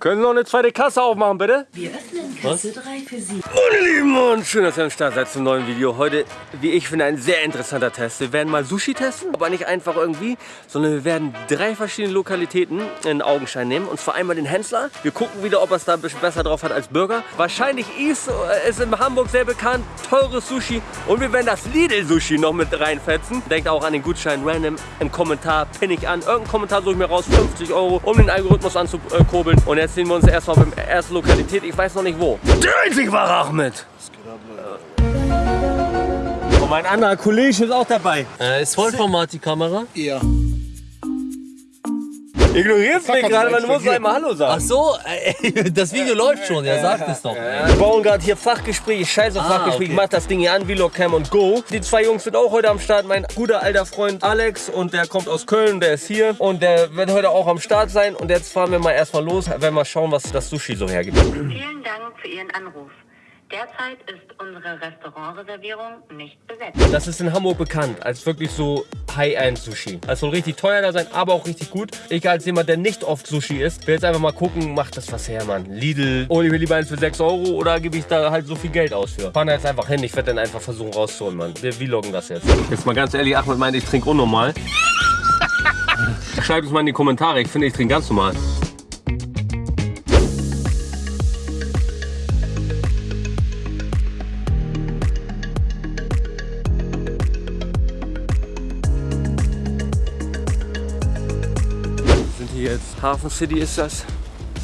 Können Sie noch eine zweite Kasse aufmachen, bitte? Wir öffnen Kasse 3 für Sie. Meine Lieben und schön, dass ihr am Start seid zum neuen Video. Heute, wie ich finde, ein sehr interessanter Test. Wir werden mal Sushi testen, aber nicht einfach irgendwie, sondern wir werden drei verschiedene Lokalitäten in Augenschein nehmen. Und zwar einmal den Hensler. Wir gucken wieder, ob er es da ein bisschen besser drauf hat als Burger. Wahrscheinlich ist es in Hamburg sehr bekannt, teures Sushi. Und wir werden das Lidl-Sushi noch mit reinfetzen. Denkt auch an den Gutschein random im Kommentar, pinne ich an. Irgendeinen Kommentar suche ich mir raus, 50 Euro, um den Algorithmus anzukurbeln. Und jetzt sehen wir uns erstmal beim ersten Lokalität. Ich weiß noch nicht wo. Der einzig wahre Ahmed. Und mein anderer Kollege ist auch dabei. Äh, ist Vollformat die Kamera? Ja. Ignorierst mich gerade, hat's weil du musst explodiert. einmal Hallo sagen. Ach so, äh, das Video läuft schon, ja, sagt es doch. Wir bauen gerade hier Fachgespräch, ich scheiße auf Ah, Fachgespräch, okay. ich mach das Ding hier an, Vlog Cam und Go. Die zwei Jungs sind auch heute am Start, mein guter alter Freund Alex und der kommt aus Köln, der ist hier und der wird heute auch am Start sein und jetzt fahren wir mal erstmal los, werden mal schauen, was das Sushi so hergibt. Vielen Dank für Ihren Anruf. Derzeit ist unsere Restaurantreservierung nicht besetzt. Das ist in Hamburg bekannt als wirklich so High-End-Sushi. Das soll richtig teuer da sein, aber auch richtig gut. Ich als jemand, der nicht oft Sushi isst, will jetzt einfach mal gucken, macht das was her, Mann. Lidl, hole ich mir lieber eins für 6 Euro oder gebe ich da halt so viel Geld aus für? Fahren jetzt einfach hin, ich werde dann einfach versuchen rauszuholen, Mann. Wir vloggen das jetzt. Jetzt mal ganz ehrlich, Ahmed meint, ich trinke unnormal. Schreibt es mal in die Kommentare, ich finde, ich trinke ganz normal. Jetzt. Hafen City ist das.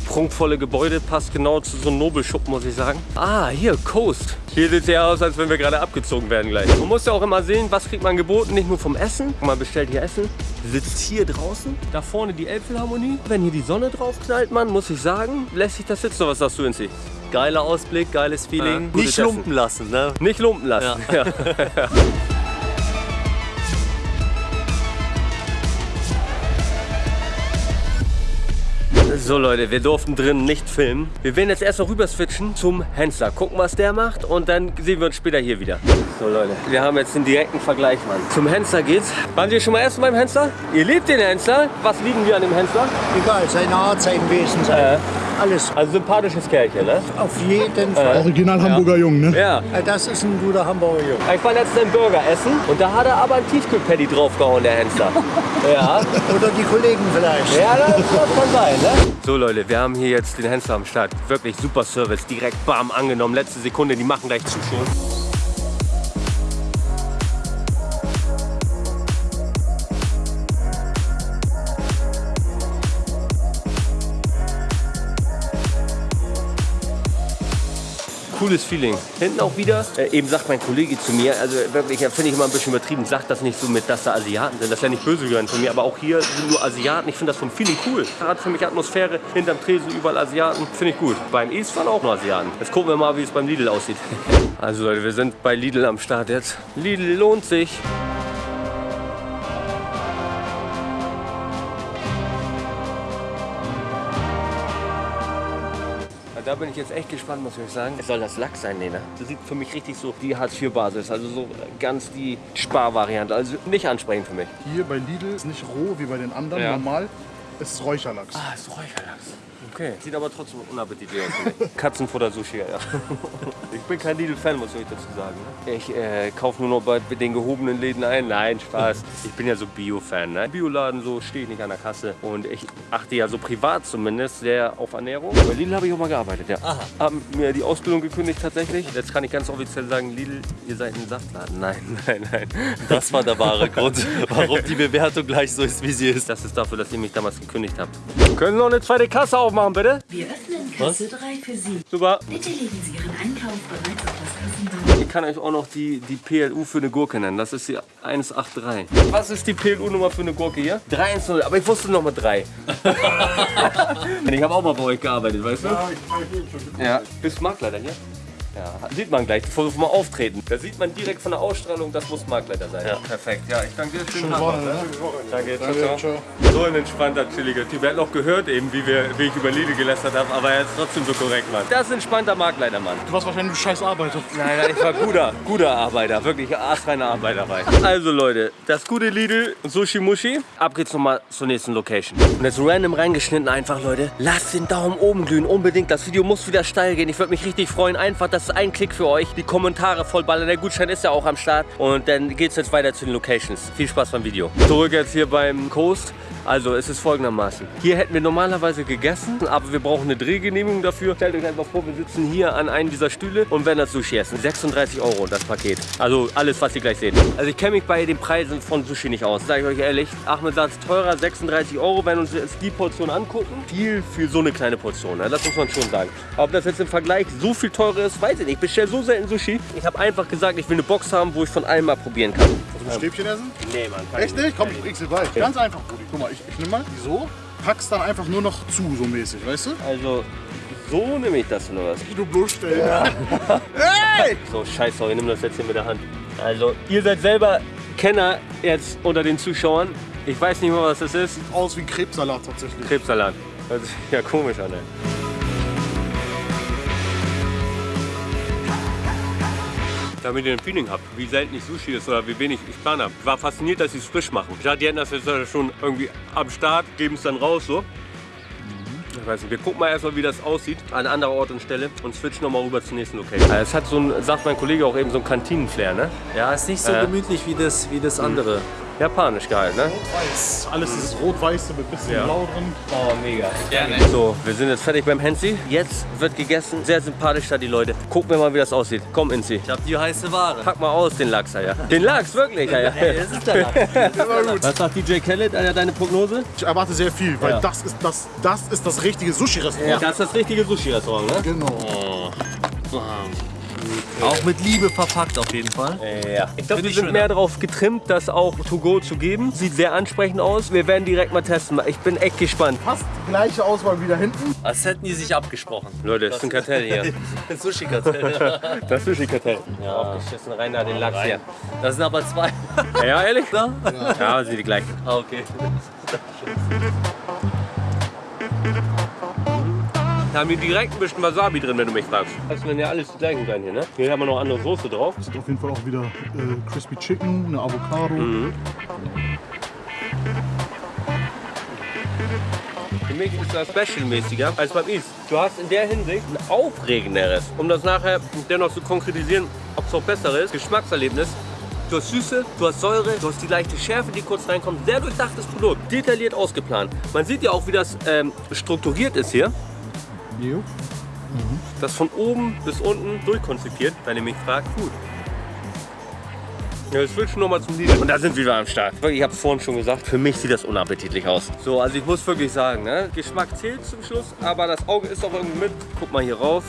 Prunkvolle Gebäude, passt genau zu so einem Nobelschuppen, muss ich sagen. Ah, hier, Coast. Hier sieht es ja aus, als wenn wir gerade abgezogen werden gleich. Man muss ja auch immer sehen, was kriegt man geboten, nicht nur vom Essen. Man bestellt hier Essen, sitzt hier draußen. Da vorne die Elbphilharmonie. Wenn hier die Sonne drauf knallt, man, muss ich sagen, lässt sich das sitzen. Was sagst du, Inzi? Geiler Ausblick, geiles Feeling. gutes Nicht lumpen lassen, ne? Nicht lumpen lassen. Ja. So Leute, wir durften drin nicht filmen. Wir werden jetzt erst noch rüber switchen zum Hensler. Gucken, was der macht und dann sehen wir uns später hier wieder. So Leute, wir haben jetzt den direkten Vergleich, Mann. Zum Hensler geht's. Waren Sie schon mal erst beim Hensler? Ihr liebt den Hensler. Was lieben wir an dem Hensler? Egal, seine Art, sein Wesen, sein. Äh, Alles. also sympathisches Kerlchen, ne? Auf jeden Fall. Original Hamburger Jung, ne? Ja. Das ist ein guter Hamburger Junge. Ich war letztens einen Burger essen und da hat er aber ein Tiefkühlpatty draufgehauen, der Hensler. ja. Oder die Kollegen vielleicht. Ja, das, kann sein, ne? So Leute, wir haben hier jetzt den Hensler am Start. Wirklich super Service, direkt bam angenommen. Letzte Sekunde, die machen gleich zu Cooles Feeling. Hinten auch wieder, äh, eben sagt mein Kollege zu mir, also wirklich, finde ich immer ein bisschen übertrieben, sagt das nicht so mit, dass da Asiaten sind. Das ist ja nicht böse gemeint von mir, aber auch hier sind nur Asiaten. Ich finde das vom Feeling cool. Hat für mich Atmosphäre, hinterm Tresen überall Asiaten, finde ich gut. Beim East waren auch nur Asiaten. Jetzt gucken wir mal, wie es beim Lidl aussieht. Also Leute, wir sind bei Lidl am Start jetzt. Lidl lohnt sich. Da bin ich jetzt echt gespannt, muss ich euch sagen. Es soll das Lachs sein, Lena. Das sieht für mich richtig so die Hartz-IV-Basis, also so ganz die Sparvariante. Also nicht ansprechend für mich. Hier bei Lidl ist nicht roh wie bei den anderen, Ja. normal. Es ist Räucherlachs. Ah, ist Räucherlachs. Okay. Sieht aber trotzdem unappetitlich aus. Katzenfutter-Sushi, ja. Ich bin kein Lidl-Fan, muss ich euch dazu sagen. ne? Ich äh, kaufe nur noch bei den gehobenen Läden ein. Nein, Spaß. Ich bin ja so Bio-Fan. Ne? Bioladen, so stehe ich nicht an der Kasse. Und ich achte ja so privat zumindest sehr auf Ernährung. Bei Lidl habe ich auch mal gearbeitet, ja. Haben mir die Ausbildung gekündigt tatsächlich. Jetzt kann ich ganz offiziell sagen, Lidl, ihr seid ein Saftladen. Nein, nein, nein. Das war der wahre Grund, warum die Bewertung gleich so ist, wie sie ist. Das ist dafür, dass ihr mich damals gekündigt habt. Können Sie noch eine zweite Kasse aufmachen, bitte? Wir öffnen Kasse 3 für Sie. Super. Bitte legen Sie Ihren Einkauf bereits auf das Kassenband. Ich kann euch auch noch die, die PLU für eine Gurke nennen. Das ist die 183. Was ist die PLU-Nummer für eine Gurke hier? 310. Aber ich wusste noch mal 3. ich habe auch mal bei euch gearbeitet, weißt du? Ja, ich Bist du Marktleiter hier? Ja, sieht man gleich, bevor wir mal auftreten. Da sieht man direkt von der Ausstrahlung, das muss Marktleiter sein. Ja. Perfekt. Ja, ich danke dir. Schönen Woche, noch, ne? Danke, ciao, Danke, ciao. ciao. So ein entspannter, chilliger Typ. Er hat noch gehört eben, wie, wir, wie ich über Lidl gelästert habe, aber er ist trotzdem so korrekt, Mann. Das ist ein entspannter Marktleiter, Mann. Du warst wahrscheinlich ein scheiß Arbeiter. Nein, nein, ich war guter, guter Arbeiter, wirklich astreiner Arbeiter war ich. Also Leute, das gute Lidl Sushi Mushi. Ab geht's nochmal zur nächsten Location. Und jetzt random reingeschnitten einfach, Leute. Lasst den Daumen oben glühen, unbedingt. Das Video muss wieder steil gehen. Ich würde mich richtig freuen. Einfach, das ist ein Klick für euch. Die Kommentare vollballern. Der Gutschein ist ja auch am Start. Und dann geht's jetzt weiter zu den Locations. Viel Spaß beim Video. Zurück jetzt hier beim Coast. Also es ist folgendermaßen. Hier hätten wir normalerweise gegessen, aber wir brauchen eine Drehgenehmigung dafür. Stellt euch einfach vor, wir sitzen hier an einem dieser Stühle und werden das Sushi essen. 36 Euro das Paket. Also alles, was ihr gleich seht. Also ich kenne mich bei den Preisen von Sushi nicht aus, sage ich euch ehrlich. Ahmed sagt teurer, 36 Euro, wenn wir uns jetzt die Portion angucken. Viel für so eine kleine Portion, ne? das muss man schon sagen. Ob das jetzt im Vergleich so viel teurer ist, weiß ich nicht. Ich bestelle so selten Sushi. Ich habe einfach gesagt, ich will eine Box haben, wo ich von allem mal probieren kann. Ein Stäbchen essen? Nee, Mann. Echt ich nicht? Komm, ich bring's dir bei. Ganz einfach, Brudi. Guck mal, ich, ich nimm mal so, pack's dann einfach nur noch zu, so mäßig, weißt du? Also, so nehme ich das oder was? Du bloßstellen. hey! So, scheiß sorry, nimm das jetzt hier mit der Hand. Also, ihr seid selber Kenner jetzt unter den Zuschauern. Ich weiß nicht mal, was das ist. Aus wie Krebssalat tatsächlich. Krebssalat. Hört sich ja komisch an, ey. Damit ihr ein Feeling habt, wie selten ich Sushi ist oder wie wenig ich plan habe. Ich war fasziniert, dass sie es frisch machen. Ich dachte, die hätten das jetzt schon irgendwie am Start, geben es dann raus so. Ich weiß nicht, wir gucken mal erstmal, wie das aussieht an anderer Ort und Stelle und switchen nochmal rüber zur nächsten Location. Also Es hat so ein, sagt mein Kollege auch eben, so ein Kantinenflair, ne? Ja, ist nicht so Äh. gemütlich wie das, wie das andere. Japanisch geil, ne? Weiß. Alles ist rot-weiße mit bisschen Ja. blau drin. Oh, mega. Gerne. So, wir sind jetzt fertig beim Hensi. Jetzt wird gegessen. Sehr sympathisch da die Leute. Gucken wir mal, wie das aussieht. Komm, Inzi. Ich hab die heiße Ware. Pack mal aus den Lachs, ja. Den Lachs, wirklich, ja. ja. Das ist der Lachs. Was sagt DJ Khaled? Alter, deine Prognose? Ich erwarte sehr viel, weil Ja. das, ist das, das ist das richtige Sushi-Restaurant. Das ist das richtige Sushi-Restaurant, ne? Genau. Auch mit Liebe verpackt auf jeden Fall. Ja. Ich glaube, wir sind schöner. mehr darauf getrimmt, das auch to go zu geben. Sieht sehr ansprechend aus. Wir werden direkt mal testen. Ich bin echt gespannt. Fast gleiche Auswahl wie da hinten. Als hätten die sich abgesprochen. Leute, das ist ein Kartell hier. Sushi-Kartell. Das Sushi-Kartell. Ja. Aufgeschissen rein da den Lachs hier. Das sind aber zwei. Ja, ehrlich? Ja? Ja, sind die gleichen. Ah, okay. Da haben die direkt ein bisschen Wasabi drin, wenn du mich fragst. Das werden ja alles die gleichen sein hier, ne? Hier haben wir noch andere Soße drauf. Ist auf jeden Fall auch wieder äh, Crispy Chicken, eine Avocado. Für mich ist das specialmäßiger als beim East. Du hast in der Hinsicht ein aufregenderes, um das nachher dennoch zu konkretisieren, ob es auch besser ist, Geschmackserlebnis. Du hast Süße, du hast Säure, du hast die leichte Schärfe, die kurz reinkommt. Sehr durchdachtes Produkt, detailliert ausgeplant. Man sieht ja auch, wie das ähm, strukturiert ist hier. Jo. Das von oben bis unten durchkonzipiert, wenn ihr mich fragt. Gut. Ja, jetzt switchen nochmal zum Lidl. Und da sind wir wieder am Start. Ich habe es vorhin schon gesagt, für mich sieht das unappetitlich aus. So, also ich muss wirklich sagen, ne? Geschmack zählt zum Schluss, aber das Auge ist auch irgendwie mit. Guck mal hier rauf.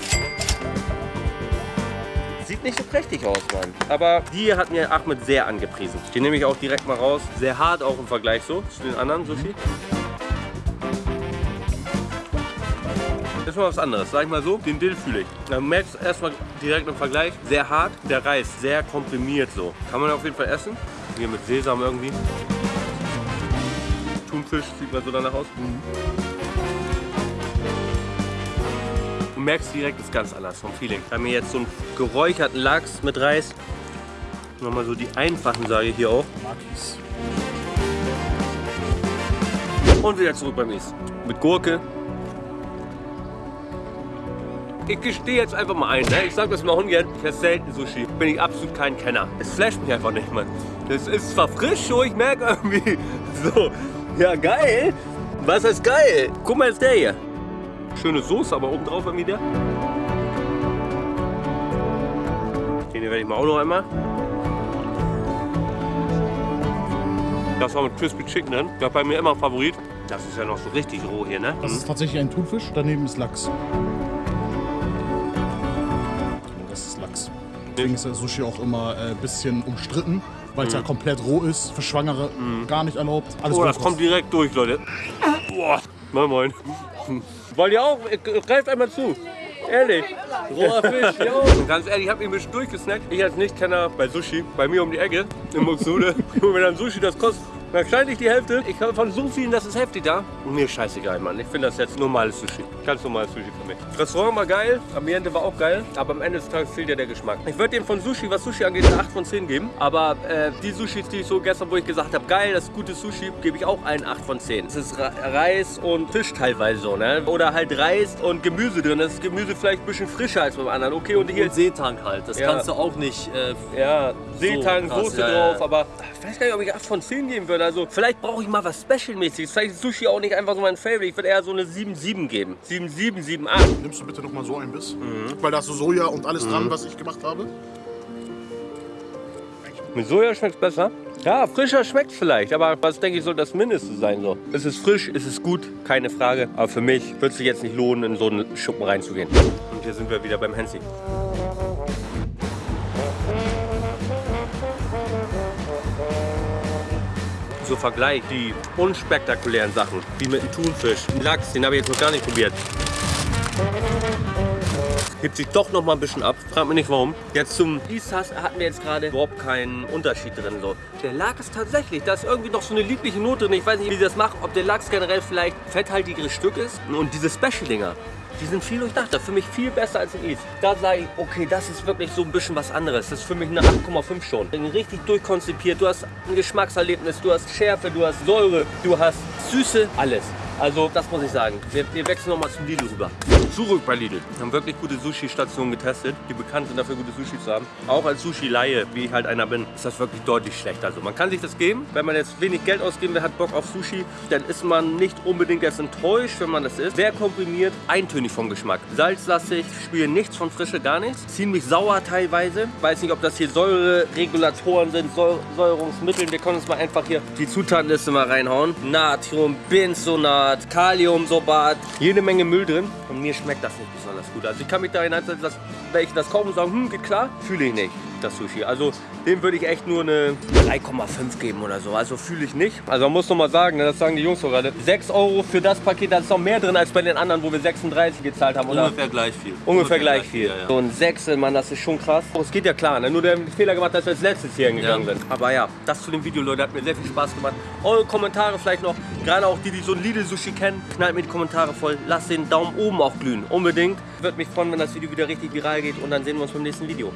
Sieht nicht so prächtig aus, Mann. Aber die hat mir Ahmed sehr angepriesen. Die nehme ich auch direkt mal raus. Sehr hart auch im Vergleich so zu den anderen Sushi. Ist mal was anderes, sag ich mal so. Den Dill fühle ich. Man merkt es erstmal direkt im Vergleich. Sehr hart, der Reis sehr komprimiert so. Kann man auf jeden Fall essen. Hier mit Sesam irgendwie. Thunfisch sieht mal so danach aus. Du merkst direkt, ist ganz anders vom Feeling. Haben hier jetzt so einen geräucherten Lachs mit Reis. Nochmal so die einfachen, sage ich hier auch. Makis. Und wieder zurück beim Is. Mit Gurke. Ich gestehe jetzt einfach mal ein, ne? ich sag das mal ungern, ich esse selten Sushi, bin ich absolut kein Kenner. Es flasht mich einfach nicht, Mann. Das ist zwar frisch, so ich merke irgendwie, so, ja geil. Was ist geil? Guck mal jetzt der hier. Schöne Soße, aber oben drauf mir der. Den hier werde ich mal auch noch einmal. Das war mit Crispy Chicken drin. Das ist bei mir immer ein Favorit. Das ist ja noch so richtig roh hier, ne? Das ist tatsächlich ein Thunfisch, daneben ist Lachs. Deswegen ist der Sushi auch immer ein äh, bisschen umstritten, weil es ja komplett roh ist, für Schwangere gar nicht erlaubt. Alles Oh, das kommt direkt durch, Leute. Boah, moin moin. Wollt ihr auch? Greift einmal zu. Ehrlich. Roher Fisch, jo. Und ganz ehrlich, ich habe mich ein bisschen durchgesnackt. Ich als Nichtkenner bei Sushi, bei mir um die Ecke, in Muxude. Und wenn dann Sushi das kostet, wahrscheinlich die Hälfte. Ich habe von so vielen, das ist heftig da. Und mir ist scheißegal, Mann. Ich finde das jetzt normales Sushi. Ganz normales Sushi für mich. Das Restaurant war geil, Ambiente war auch geil, aber am Ende des Tages fehlt ja der Geschmack. Ich würde dem von Sushi, was Sushi angeht, eine 8 von 10 geben. Aber äh, die Sushis, die ich so gestern, wo ich gesagt habe, geil, das ist gutes Sushi, gebe ich auch einen 8 von 10. Es ist Reis und Fisch teilweise so, ne? Oder halt Reis und Gemüse drin. Das Gemüse vielleicht ein bisschen frischer als beim anderen. Okay, und hier Und Seetank halt. Das Ja. kannst du auch nicht. Äh, ja, Seetang, krass, Soße ja, ja. drauf, aber ich weiß gar nicht, ob ich 8 von 10 geben würde. Also vielleicht brauche ich mal was Special-mäßiges. Vielleicht ist Sushi auch nicht einfach so mein Favorite. Ich würde eher so eine 7-7 geben. 7-7, 7-8. Nimmst du bitte noch mal so ein Biss? Mhm. Weil da ist so Soja und alles dran, was ich gemacht habe. Mit Soja schmeckt es besser. Ja, frischer schmeckt es vielleicht, aber was denke ich soll das Mindeste sein so. Es ist frisch, es ist gut, keine Frage. Aber für mich wird es sich jetzt nicht lohnen, in so einen Schuppen reinzugehen. Und hier sind wir wieder beim Hansi. So Vergleich, die unspektakulären Sachen, wie mit dem Thunfisch, dem Lachs, den habe ich jetzt noch gar nicht probiert. hebt sich doch noch mal ein bisschen ab. Frag mich nicht warum. Jetzt zum Isas hatten wir jetzt gerade überhaupt keinen Unterschied drin. So. Der Lachs tatsächlich, da ist irgendwie noch so eine liebliche Note drin. Ich weiß nicht, wie sie das macht, ob der Lachs generell vielleicht fetthaltigeres Stück ist. Und diese Special-Dinger, die sind viel durchdachter. Für mich viel besser als in Is. Da sage ich, okay, das ist wirklich so ein bisschen was anderes. Das ist für mich eine 8,5 schon. Richtig durchkonzipiert. Du hast ein Geschmackserlebnis, du hast Schärfe, du hast Säure, du hast Süße, alles. Also das muss ich sagen. Wir, wir wechseln nochmal zum Lidl rüber. Zurück bei Lidl. Wir haben wirklich gute Sushi-Stationen getestet, die bekannt sind dafür, gute Sushi zu haben. Auch als Sushi-Laie, wie ich halt einer bin, ist das wirklich deutlich schlechter. Also man kann sich das geben, wenn man jetzt wenig Geld ausgeben will, hat Bock auf Sushi, dann ist man nicht unbedingt jetzt enttäuscht, wenn man das isst. Sehr komprimiert, eintönig vom Geschmack. Salzlastig, spüren nichts von Frische, gar nichts. Ziemlich sauer teilweise. Weiß nicht, ob das hier Säureregulatoren sind, Säu Säuerungsmittel. Wir können uns mal einfach hier die Zutatenliste mal reinhauen. Natrium, Benzonat, Kaliumsorbat, jede Menge Müll drin. Und mir schmeckt das nicht besonders gut. Also ich kann mich da hineinsetzen, dass wenn ich das und sagen, hm, geht klar, fühle ich nicht das Sushi. Also dem würde ich echt nur eine 3,5 geben oder so. Also fühle ich nicht. Also man muss noch mal sagen, ne, das sagen die Jungs so gerade, 6 Euro für das Paket, da ist noch mehr drin als bei den anderen, wo wir 36 gezahlt haben. Oder? ungefähr gleich viel. Ungefähr gleich viel. Ja, ja. So ein Sechsel, Mann, das ist schon krass. Oh, es geht ja klar, ne? nur der Fehler gemacht, dass wir als letztes hier hingegangen Ja. sind. Aber ja, das zu dem Video, Leute, hat mir sehr viel Spaß gemacht. Eure Kommentare vielleicht noch, gerade auch die, die so ein Lidl-Sushi kennen, knallt mir die Kommentare voll. Lasst den Daumen oben auch glühen, unbedingt. Würde mich freuen, wenn das Video wieder richtig viral geht und dann sehen wir uns beim nächsten Video.